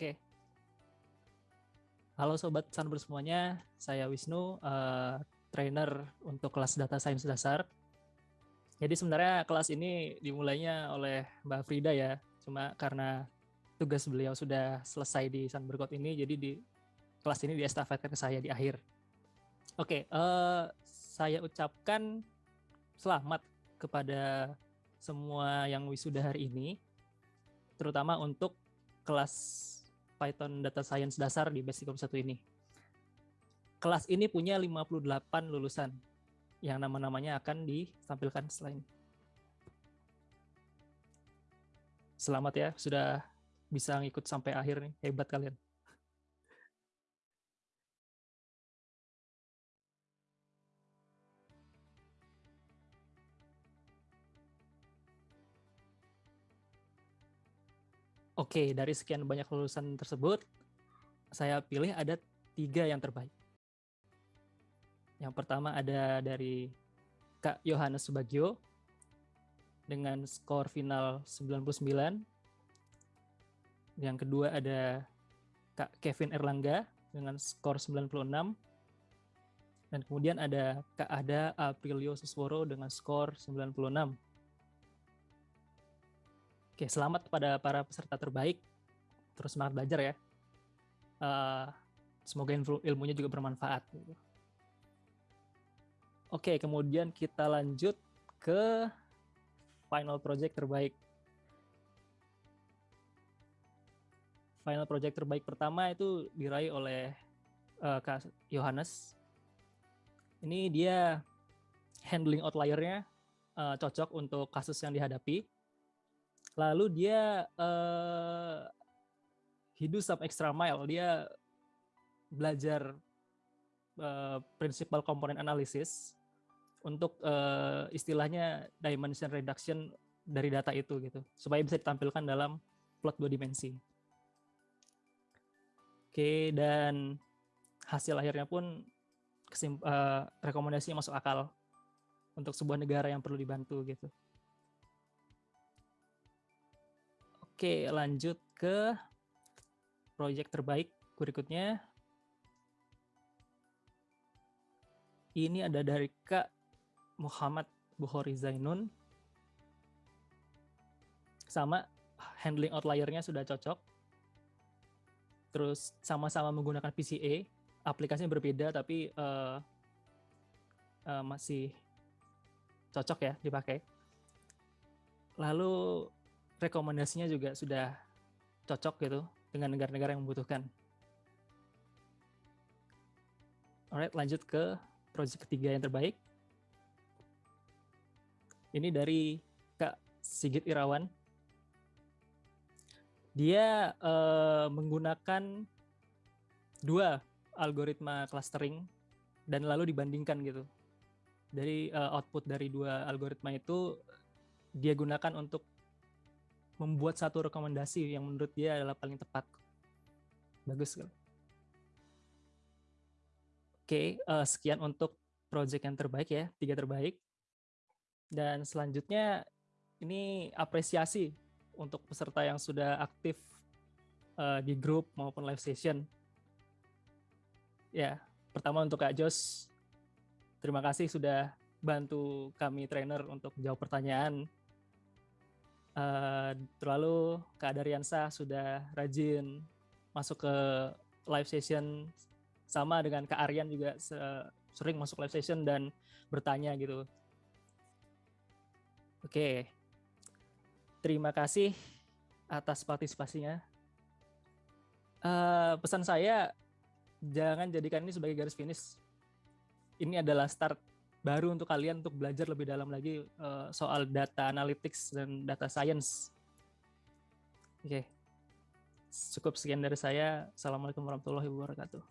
Oke. Halo sobat Sunburst semuanya, saya Wisnu, uh, trainer untuk kelas data science dasar. Jadi sebenarnya kelas ini dimulainya oleh Mbak Frida ya, cuma karena tugas beliau sudah selesai di Sunburst ini, jadi di kelas ini diestafetkan ke saya di akhir. Oke, uh, saya ucapkan selamat kepada semua yang wisuda hari ini, terutama untuk kelas Python Data Science dasar di Basic 1 ini. Kelas ini punya 58 lulusan yang nama-namanya akan ditampilkan selain. Selamat ya, sudah bisa ngikut sampai akhir nih. Hebat kalian. Oke, dari sekian banyak lulusan tersebut, saya pilih ada tiga yang terbaik. Yang pertama ada dari Kak Yohanes Subagio dengan skor final 99. Yang kedua ada Kak Kevin Erlangga dengan skor 96. Dan kemudian ada Kak Ada Aprilio Susworo dengan skor 96. Oke, selamat kepada para peserta terbaik. Terus semangat belajar ya. Uh, semoga ilmunya juga bermanfaat. Oke, kemudian kita lanjut ke final project terbaik. Final project terbaik pertama itu diraih oleh uh, Kak Yohanes. Ini dia handling outliernya uh, cocok untuk kasus yang dihadapi lalu dia uh, do some extra mile dia belajar uh, principal component analysis untuk uh, istilahnya dimension reduction dari data itu gitu supaya bisa ditampilkan dalam plot dua dimensi. Oke dan hasil akhirnya pun kesim, uh, rekomendasinya masuk akal untuk sebuah negara yang perlu dibantu gitu. Oke, lanjut ke proyek terbaik berikutnya. Ini ada dari Kak Muhammad Bukhari Zainun. Sama, handling outliernya sudah cocok. Terus sama-sama menggunakan PCA, aplikasinya berbeda tapi uh, uh, masih cocok ya dipakai. Lalu rekomendasinya juga sudah cocok gitu dengan negara-negara yang membutuhkan. Alright, lanjut ke proyek ketiga yang terbaik. Ini dari Kak Sigit Irawan. Dia uh, menggunakan dua algoritma clustering dan lalu dibandingkan gitu. Dari uh, output dari dua algoritma itu dia gunakan untuk membuat satu rekomendasi yang menurut dia adalah paling tepat. Bagus kan? Oke, uh, sekian untuk project yang terbaik ya, tiga terbaik. Dan selanjutnya ini apresiasi untuk peserta yang sudah aktif uh, di grup maupun live session. Ya, pertama untuk Kak Jos, terima kasih sudah bantu kami trainer untuk jawab pertanyaan Uh, terlalu Kak Daryansa sudah rajin masuk ke live session sama dengan Kak Aryan juga sering masuk live session dan bertanya gitu. Oke, terima kasih atas partisipasinya. Uh, pesan saya jangan jadikan ini sebagai garis finish. Ini adalah start baru untuk kalian untuk belajar lebih dalam lagi uh, soal data analytics dan data science. Oke. Okay. Cukup sekian dari saya. Assalamualaikum warahmatullahi wabarakatuh.